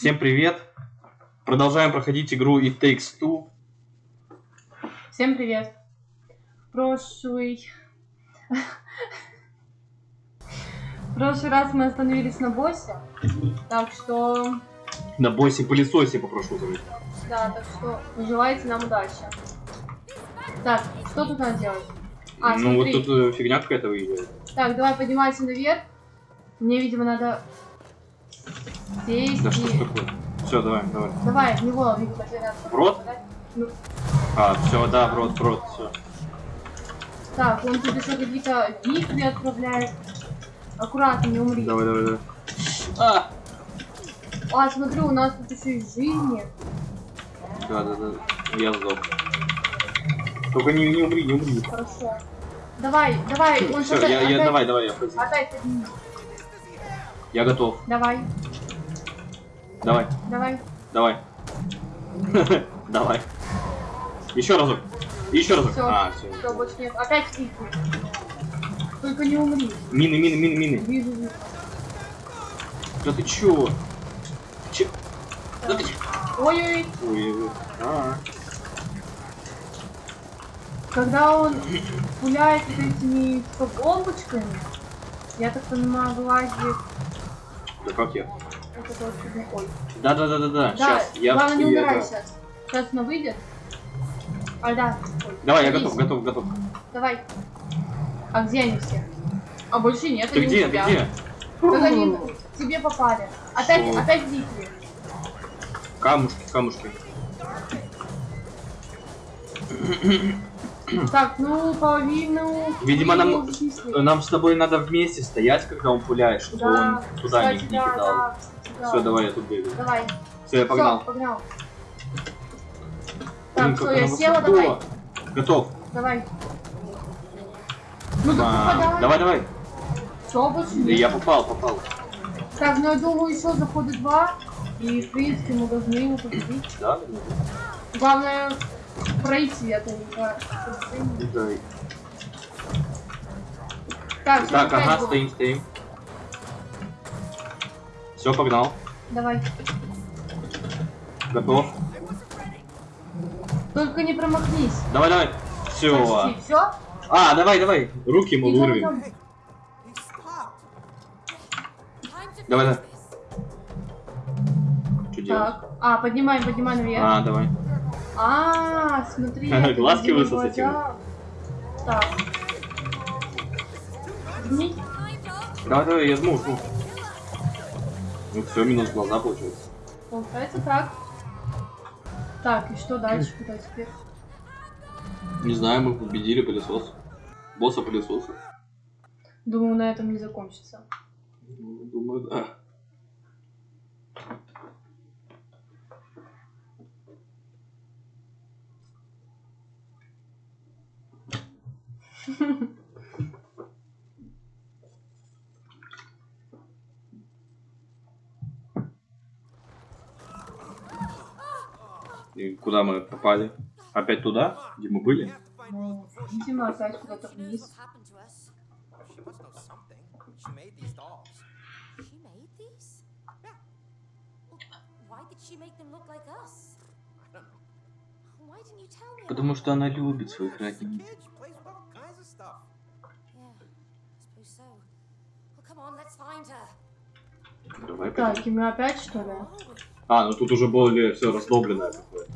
Всем привет! Продолжаем проходить игру It Takes Two. Всем привет. Прошлый... В прошлый раз мы остановились на боссе. Так что... На боссе пылесосе попрошу заметить. Да, так что желайте нам удачи. Так, что тут надо делать? А, ну вот смотри. тут э, фигня какая-то выезжает. Так, давай поднимайся наверх. Мне, видимо, надо здесь Да что ж и... такое? Все, давай, давай. Давай, в него, в него. В рот? Ну, А, все, да, в рот, в рот, все. так, он тут еще какие-то вихри отправляет. Аккуратно, не умри. Давай, давай, давай. А! А, смотри, у нас тут еще и жизни. Да, да, да. Я сдох. Только не, не умри, не умри. Хорошо. Давай, давай, он Все, я, я, опять- давай, давай, я подниму. Опять подними. Я готов. Давай, Давай, давай. давай. Давай. Еще разок. Еще разок. Все, А, все. все, больше нет. Опять вихри. Только не умри. Мины, мины, мины, мины. Вижу, вижу. Да ты чё? Че? Да ты чё? Ой-ой, Ой, ой, а. когда он пуляет вот этими бомбочками, я так понимаю, вылазит Да как я? Это. Да, да, да, да, да. Сейчас, я. главное не умирай сейчас. Сейчас она выйдет. А, да. Ой, Давай, я готов, готов, готов. Давай. А где они все? А больше нет, Ты они у где? Ты тебя. где? Так они тебе попали. Опять, Что? опять вихри. Камушки, камушки. Так, ну, половину... Видимо, нам-. Нам с тобой надо вместе стоять, когда он пуляет, чтобы Да, он туда не, кстати, не да, кидал. да. Все, давай, я тут бегаю. Давай. Все, я погнал. Всё, погнал. Так, все, я села, давай. Готов. Давай. Ну, так А, попадай. давай, давай. Все, нет. я попал, попал. Так, ну, я думаю, еще захода два. И, в принципе, мы должны его победить. Да? Главное, пройти это не по- Да. Так, Так, ага, стоим, стоим. Все, погнал. Давай. Готов. Только не промахнись. Давай, давай. Все. Почти. Все? А, давай, давай. Руки ему вырвем. Давай, давай. Что делать? А, поднимаем, поднимаем наверх. А, давай. А, смотри. Глазки высосать. Так. Давай, давай, я жму, жму. Ну все, минус глаза получается. Получается так. Так, и что дальше? Куда теперь? Не знаю, мы победили пылесос. Босса пылесоса. Думаю, на этом не закончится. Ну, Думаю, да. И куда мы попали? Опять туда, где мы были? Ну, видимо, опять куда-то вниз. Потому что она любит своих родителей. Давай. Так, и мы опять что ли? А, ну тут уже более все раздобленное какое-то.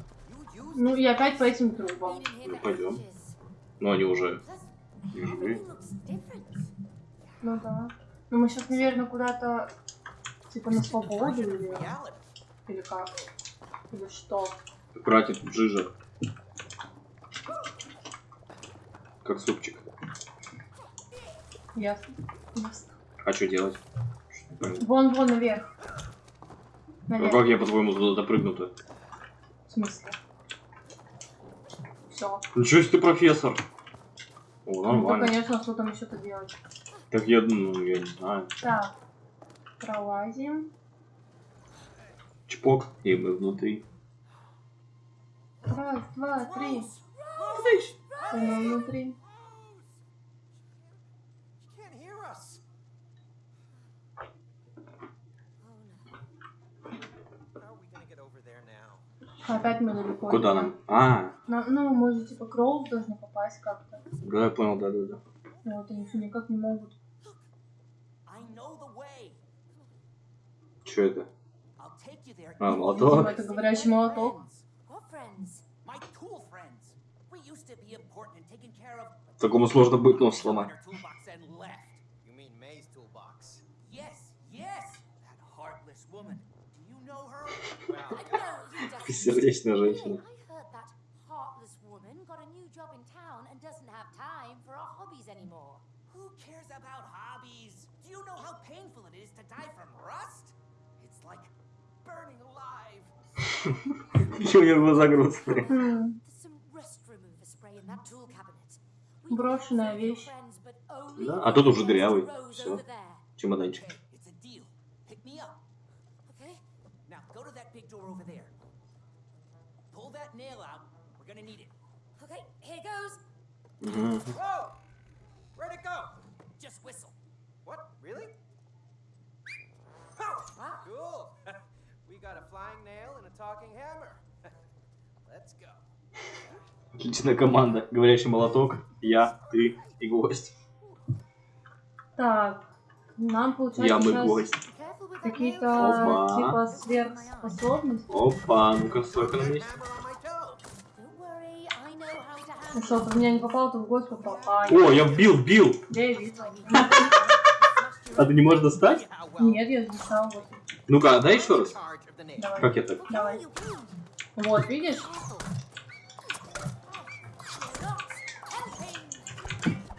Ну и опять по этим трубам. Ну, пойдем. Но они уже не живые. Ну да. Ну мы сейчас, наверное, куда-то типа на свободу или, или как? Или что? Тут жижа. Как супчик. Ясно. Ясно. А что делать? Вон, вон, наверх. Ну Наверх. как я, по-твоему, туда допрыгну-то? В смысле? Все. Ничего себе ты профессор. О, Ну, нормально. конечно, что там еще-то делать? Так я, ну, я не знаю. Так. Пролазим. Чпок, и мы внутри. Раз, два, три. И мы внутри. Опять мы далеко. Куда идем. нам? А, На- ну, мы же типа Кроуз должны попасть как-то. да, я понял, да, да, да. Но вот они все никак не могут. Что это? А, if молоток? Видимо, это говорящий молоток. friends. What friends? My spray in that tool cabinet. We Брошенная вещь. Да, а тут уже дырявый. There. Чемоданчик. Okay? Now go to that big door over there. That nail out. We're gonna need it. Okay, here goes. Whoa! Where'd it go? Just whistle. What? Really? Oh, Wow. cool. we got a flying nail and a talking hammer. Let's go. Отличная команда. Говорящий молоток, я, ты и гость. Так, нам Я получается мы сейчас гость. Какие-то типа сверхспособности. Опа, ну-ка, столько на месте. Ну что, в меня не попал, то в гость попал. А, О, я вбил, вбил. я и видела. А ты не можешь достать? Нет, я записал вот. Ну-ка, дай еще раз. Давай. Как я так? Давай. Вот, видишь?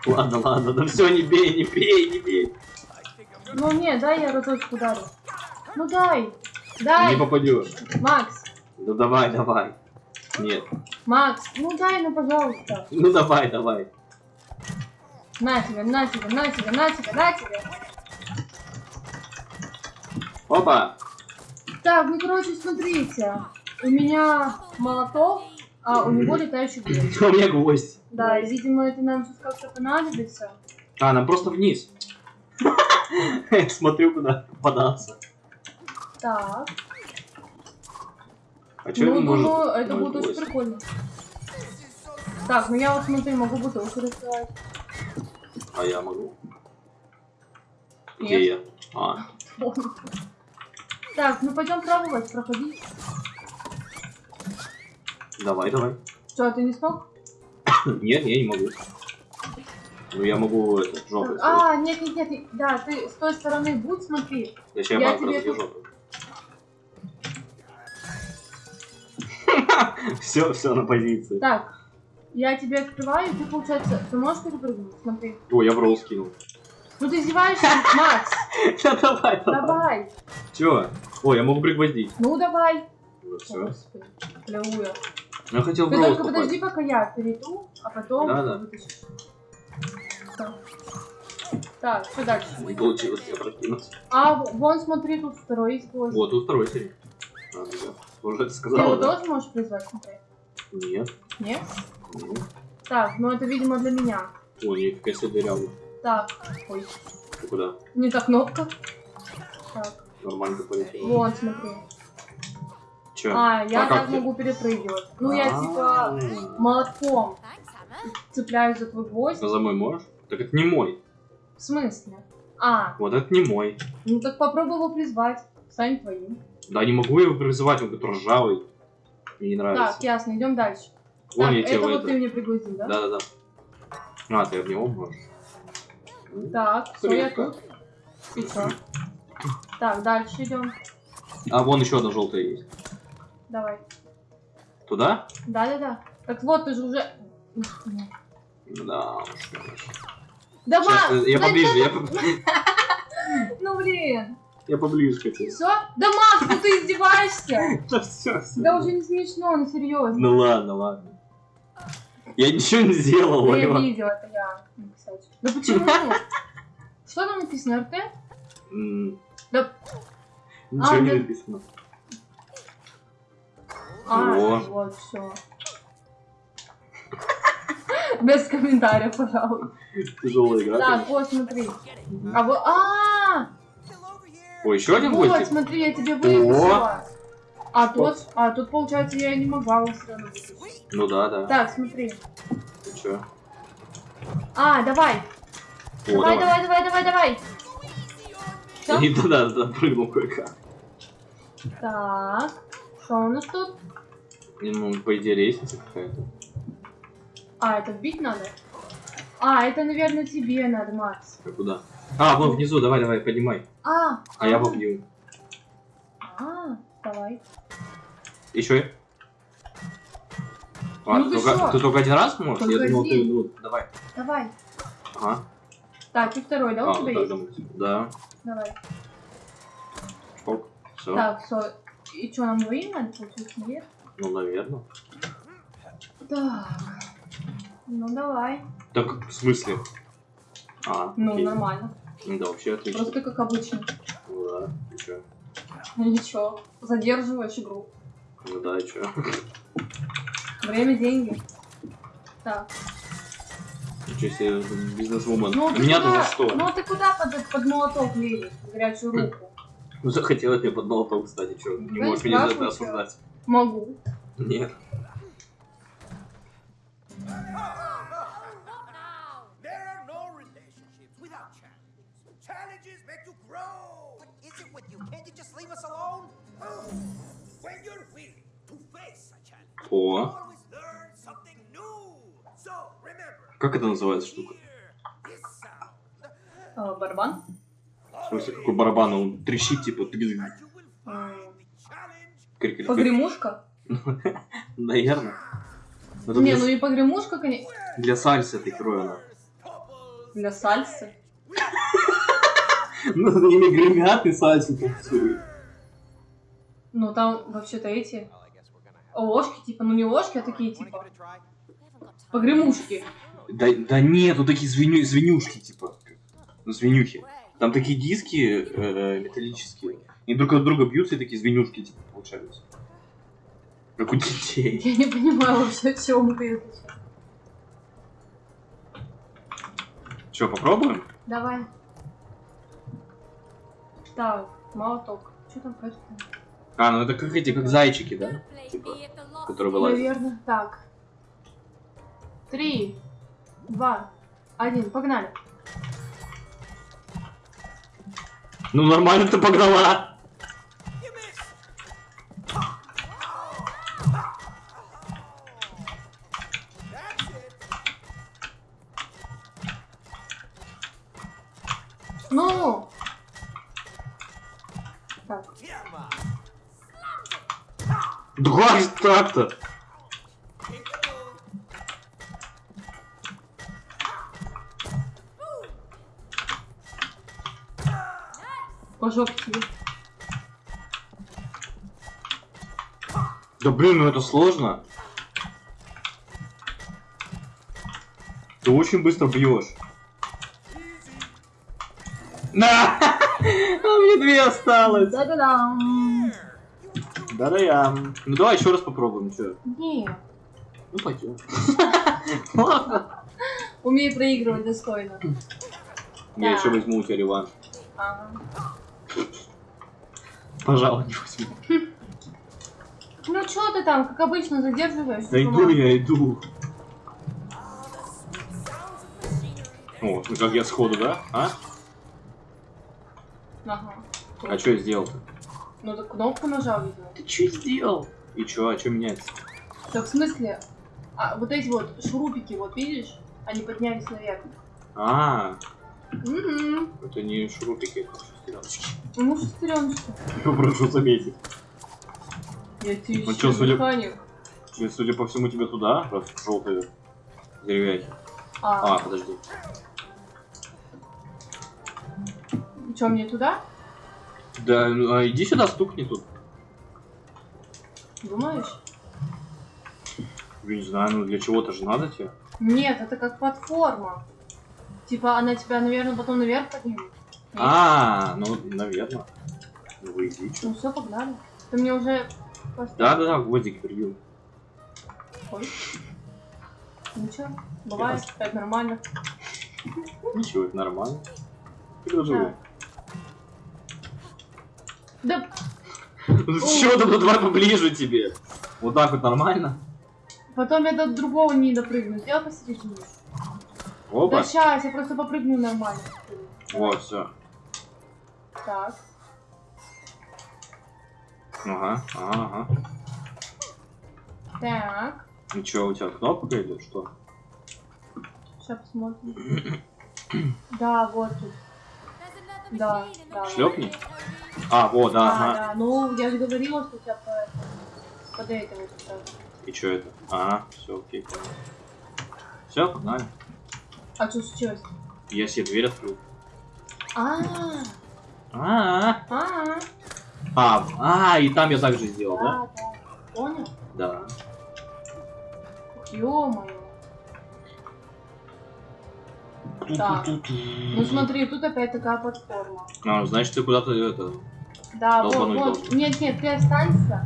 Ладно, ладно, да все, не бей, не бей, не бей. Ну не, дай я разочек ударю. Ну дай. Дай. Не попадешь. Макс. Да давай, давай. Нет. Макс, ну дай, ну пожалуйста. Ну давай, давай. На тебе, на тебе, на тебе, на тебе, на тебе. Опа. Так, ну короче, смотрите. У меня молоток, а у него летающий гвоздь. У меня гвоздь. Да, и, видимо, это нам сейчас как-то понадобится. А, нам просто вниз. Смотрю, куда податься. Так. А что ну, это может? думаю, это будет очень гвоздь? прикольно. Так, ну я вот смотри, могу бутылку раскрывать. А я могу. Где я? А, Так, ну пойдем пробовать, проходить. давай, давай. Что, ты не смог? Нет, я не могу. Ну я могу это, жопой. А, нет, нет, нет, да, ты с той стороны будь, смотри. Я я тебе тут- Все, все на позиции. Так, я тебе открываю, ты, получается, ты можешь перепрыгнуть, смотри. О, я в ролл скинул. Ну ты издеваешься, Макс, Да давай, давай. давай. Чё? О, я могу пригвоздить. Ну давай. Ну все. Плевую. Я хотел в Ты только попасть. подожди, пока я перейду, а потом вытащишь. Всё. Так, что дальше? Не получилось я прокинуть. А, вон, смотри, тут второй есть гвоздь. Вот, тут второй да. Уже это Ты сказала, его да? тоже можешь призвать, смотри? Нет. Нет? Нет. Так, ну это, видимо, для меня. О, нифига себе дырявый. Так, ой, Ты куда? не та кнопка. Так, Нормально полетел. вон, смотри. Чё? А, я как так ты? могу перепрыгивать. Ну, я А. типа молотком Thanks, Hammer. цепляюсь за твой гвоздь. А за мой можешь? Так это не мой. В смысле? А, Вот это не мой. ну так попробуй его призвать. Стань твоим. Да не могу его призывать, он какой-то ржавый. Мне не нравится. Так, ясно, идем дальше. Вон так, я это вот это- ты мне пригвоздил, да? Да-да-да. А, ты в него можешь. Ну, Так, все, я тут. Чё? Так, дальше идем. А вон еще одна желтая есть. Давай. Туда? Да-да-да. Так вот, ты же уже... Да, уж, конечно. Да, Сейчас, я поближе, я, чё по- ты- Ну, блин. Я поближе хотел. Все? Да, Макс, ну ты издеваешься? Да все. Да уже не смешно, ну серьезно. Ну ладно, ладно. Я ничего не сделал, Да я видела, это я. Да почему? Что там написано, РТ? Да, Ничего А, не написано. а, вот, все. Без комментариев, пожалуй. Тяжелая игра. Так, вот, смотри. А вот, а. О, еще один вот, гвоздик? смотри, я тебе выписала. А тут, а тут получается я не могла вытащить. Ну да, да. Так, смотри. Ты чё? А, давай. О, давай, давай, давай, давай, давай. Всё? И туда, туда прыгнул кое-как. Так. Что у нас тут? Ну, по идее, лестница какая-то. А, это вбить надо? А, это, наверное, тебе надо, Макс. А куда? А, вон внизу, давай, давай, поднимай. А, А я побью. А, давай. Еще? А, Ну ты, только, ты только один раз можешь? Я Только думал, ты, ну, давай. Давай. Ага. Так, и второй, да, а, у тебя вот есть? думаю. Да. Давай. Ок. Все. Так, все. И что, нам двоим надо получить? Нет? Ну, наверное. Так. Ну, давай. Так, в смысле? А, Ну, окей. нормально. Да, вообще отлично. Просто как обычно. Ну да, и чё? Ну, ничего. Задерживаешь игру. Ну да, и чё? Время, деньги. Так. Ничего себе, бизнес-вумен. Ну, ты Меня-то куда, за что? Ну, ты куда под, под молоток лезешь? Горячую руку? Ну, захотелось мне под молоток, кстати, чё? Не Да можешь не меня за это осуждать. Могу. Нет. О, как это называется штука? А, барабан? В смысле, какой барабан? Он трещит, типа, ты крик Погремушка? Наверное. Это Не, для, ну и погремушка, конечно. для сальсы этой кроена. couples. Для сальсы. Ну, за ними гремят и танцуют. Ну, там вообще-то эти ложки, типа, ну не ложки, а такие, типа, погремушки. Да, да нет, тут такие звеню, звенюшки, типа. Ну, звенюхи. Там такие диски э, металлические. Они друг от друга бьются и такие звенюшки, типа, получаются. Как у детей. Я не понимаю вообще, о чем ты. Че, попробуем? Давай. Так, молоток. Что там кажется? А, ну это как эти, как зайчики, да? Типа, которые вылазят. Наверное, так. Три, два, один, погнали. Ну нормально ты погнала. По жопе тебе. Да блин, ну это сложно. Ты очень быстро бьешь. На! А мне две осталось. Да-да-да. Да-да я. Ну давай еще раз попробуем, что? Не, Ну пойдем. Ладно. умею проигрывать достойно. Я еще возьму у тебя реванш. Ага. Пожалуй, не возьму. Ну что ты там, как обычно, задерживаешься? Да иду я, иду. О, ну как я сходу, да? А? Ага. А что я сделал-то? Ну так кнопку нажал, видимо. Ты что сделал? И что, а что меняется? Так в смысле? А, вот эти вот шурупики, вот видишь? Они поднялись наверх. А, Угу. это не шурупики, это шестереночки. Ну. Прошу заметить. Я тебе Ну еще судя- механик. И, Судя по всему, тебе туда, раз желтые деревяхи. А, А, подожди. что, мне туда? Да, ну, а иди сюда, стукни тут. Думаешь? Я не знаю, ну для чего-то же надо тебе. Нет, это как платформа. Типа она тебя, наверное, потом наверх поднимет. А, ну, наверное. Ну, вы иди, чё. Ну все, погнали. Ты мне уже? Да-да-да, гвоздик прибил. Ой. Ничего, бывает, это нормально. Ничего, это нормально. Продолжай. Да, Что там, ну давай поближе тебе. Вот так вот нормально. Потом я до другого не допрыгну. Сделай посередине. Да Опа. сейчас, я просто попрыгну нормально. Вот, все. Так. Ага, ага, ага. Так. Ну что, у тебя кнопка идет, что? Сейчас посмотрим. Да, вот тут. Да, да. way. Шлепни. А, вот, да, А, ага. да, ну я же говорила, что у тебя по, под это вот это. И что это? Ага, все, окей. Все, погнали. А что случилось? Я себе дверь открыл. А, А, а, а, а, и там я так же сделал, да? да, да. Понял? Да. Ё-моё. Так. Ну смотри, тут опять такая платформа. А, значит, ты куда-то это. Да, вот, вот. Нет, нет, ты останься.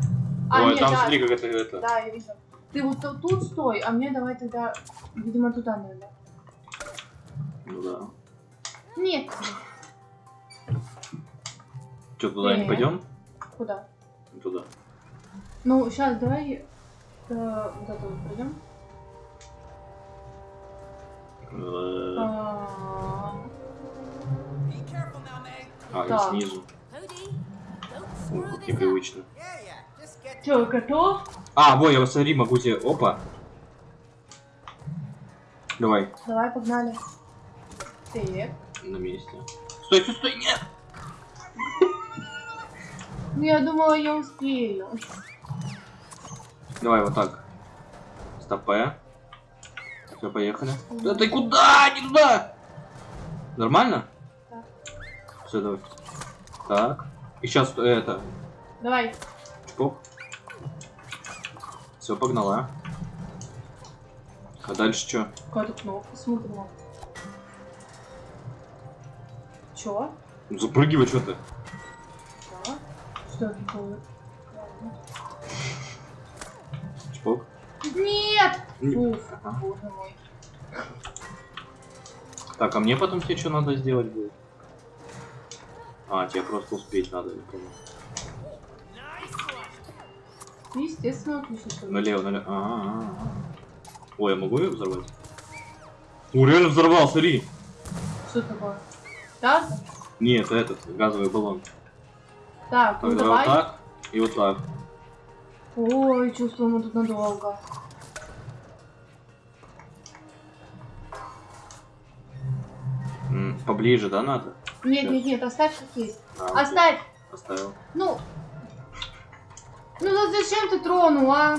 А, Ой, нет, там да, смотри, как это это. да, я вижу. Ты вот ту- тут стой, а мне давай тогда, видимо, туда надо. Ну да. Нет. Что, туда не Нет. пойдем? Куда? Туда. Ну, сейчас давай э, вот это вот пойдем. Э, А, Meg. А, снизу. Cody, don't О, screw как непривычно. Чё, готов? А, во, я смотри, могу тебе. Опа. Давай, Давай, погнали. Так. на месте. Стой, стой, стой, нет! Ну, я думала, я успею. Давай вот так. Стопе. Все, поехали. Да ты куда? Не туда! Нормально? Да. Все, давай. Так. И сейчас это. Давай. Чпок. Все, погнала. А дальше что? Какая-то кнопка, смотрим. Чё? Запрыгивай что ты. Да. Что? Чпок. Нет! Не- Уф, Ага. боже мой. Так, а мне потом тебе что надо сделать будет? А, тебе просто успеть надо, я понял. Ты, естественно, отлично. Налево, налево. А, а, а. Ой, я могу ее взорвать? О, реально взорвал, смотри. Что такое? Так? Нет, этот, газовый баллон. Так, ну давай. вот так и вот так. Ой, чувствую, мы тут надолго. М, Поближе, да, надо? Нет, нет, нет, оставь как есть. А, окей. Оставь! Поставил. Ну. Ну вот зачем ты тронул, а?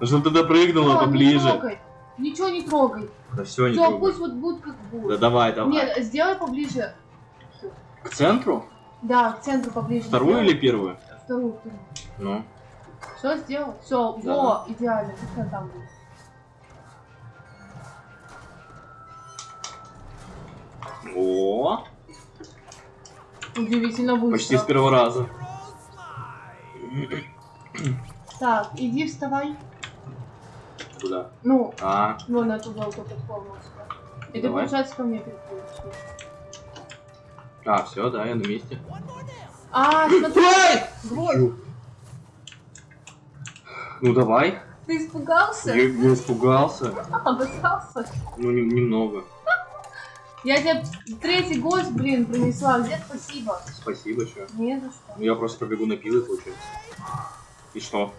Ну, чтобы ты допрыгнула Всё, Не поближе. трогай. Ничего не трогай. Да все, не Все, трогай. пусть вот будет как Да будет. давай, давай. Нет, сделай поближе. К центру? Да, к центру поближе. Вторую сделай. или первую? Вторую, вторую. Ну. Все сделал? Все, Да. во, идеально. Она там будет. О, Удивительно быстро. почти с первого раза. Так, иди вставай. Куда? Ну, А, вон на ту желтую платформу. И ты, получается, ко мне переключишь. А, все, да, я на месте. А, смотри. Гвоздь. Ну давай. Ты испугался? Я, я испугался. Обосрался? Ну, нем- немного. Я тебе третий гость, блин, принесла. Где спасибо? Спасибо, что. Не за что. Ну, я просто побегу на пилы, получается. И что?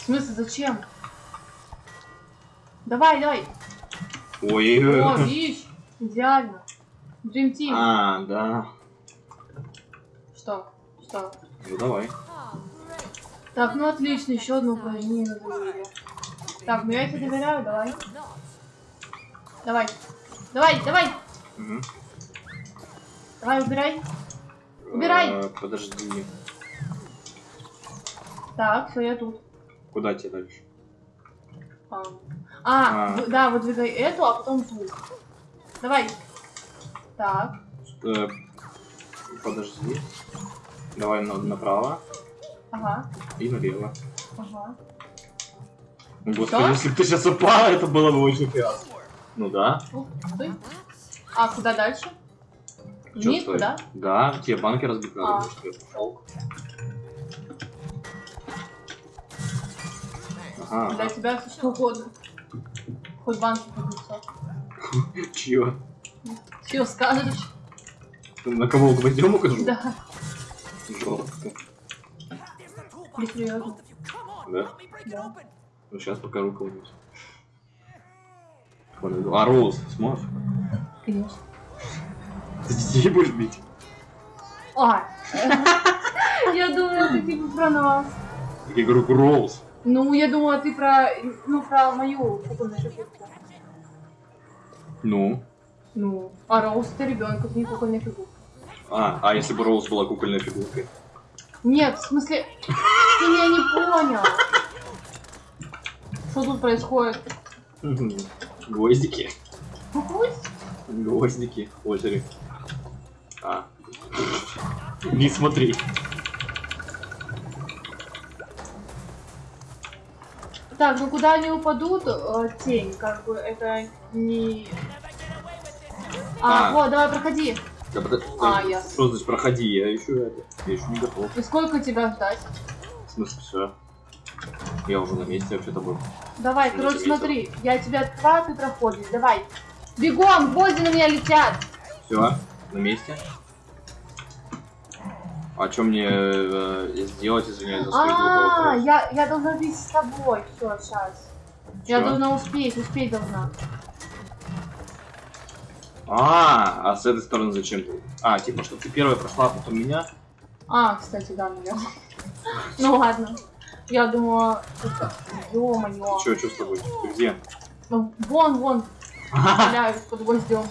В смысле, зачем? Давай, давай. Ой, О, видишь? Идеально. Dream Team. А, да. Что? Что? Ну давай. Так, ну отлично, еще одно упражнение на доверие. Так, ну я тебе доверяю, давай. Давай. Давай, давай. Мгм. Давай, убирай. Убирай. Э, подожди. Так, все, я тут. Куда тебе дальше? А, а, А. да, выдвигай эту, а потом ту. Давай. Так. Э, подожди. Давай на, направо. Ага. И налево. Ага. Господи, Что? если бы ты сейчас упала, это было бы очень пиасно. Ну да. Ух ты. А куда дальше? Чё, Вниз, да? Да, тебе банки разбить надо, а. Ага. Для тебя все угодно. Хоть банки поднесет. Чего? Че скажешь? Ты на кого гвоздем укажу? Да. Come on, Да? Да. Ну сейчас покажу кого-нибудь. Вон, А Роуз, сможешь? Конечно. Ты детей будешь бить? А. Я думала, ты типа про нас. Я говорю, Роуз. Ну, я думала, ты про, ну, про мою фигурку. Ну? Ну, а Роуз это ребенок, это не кукольная фигурка. А, а если бы Роуз была кукольной фигуркой? Нет, в смысле, ты меня не понял. Что тут происходит? Гвоздики. Гвоздики. Озере. А. Не смотри. Так, ну куда они упадут, э, тень, как бы это не... А, А. вот, давай, проходи. Да, подо- А, ясно. Что значит проходи? Я еще. Я еще не готов. И сколько тебя ждать? В смысле, все. Я уже на месте вообще-то был. Давай, Не короче, смотри, я тебя открываю, ты проходишь, давай. Бегом, гвозди на меня летят. Все, на месте. А что мне э, сделать, извиняюсь, за глупый А, я, я должна быть с тобой. Все, сейчас. Я должна успеть, успеть должна. А, а с этой стороны зачем ты? А, типа, что ты первая прошла, а потом меня? А, кстати, да, наверное. Ну ладно. Я думала. Ё-моё. Че, что с тобой? Ты где? Ну, вон, вон, валяюсь под гвоздем.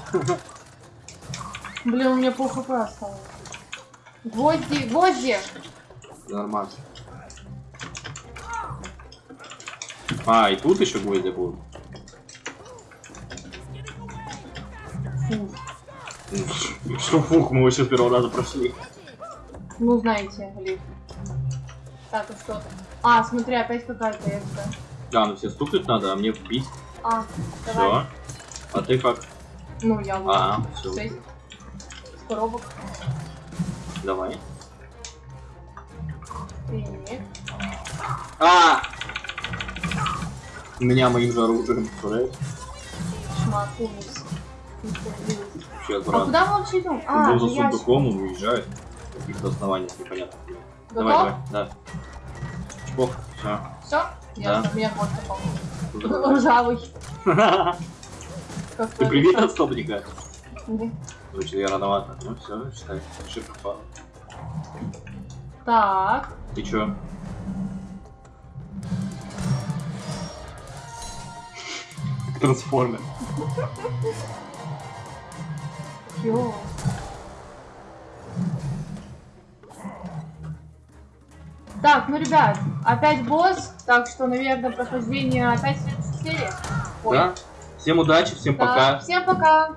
Блин, у меня пол хп осталось. Гвозди, гвозди! Нормально. А, и тут еще гвозди будут? Фу. Ну, Что фух, мы вообще с первого раза прошли. Ну, знаете, Лив. Так, и что? А, смотри, опять какая-то экстра. Да, ну все стукнуть надо, а мне бить. А, давай. Все. А ты как? Ну, я вот. А, все. Шесть коробок. Давай. Так. А! Меня моим же оружием представляешь? Шмат, ужас. Вообще А куда мы вообще идем? А, был за сундуком, он уезжает. Каких-то основаниях непонятно. Готов? Давай, давай, да. Чпок, все. Все? Да. Ясно, меня вот попал. Ржавый. Ты привет от стопника? Да. Значит, я рановато. Ну все, считай. Ошибка пала. Так. И чё? Трансформер. Ё. Так, ну, ребят, опять босс, так что, наверное, прохождение опять в следующей серии. Ой. Да? Всем удачи, всем Да, пока. Всем пока.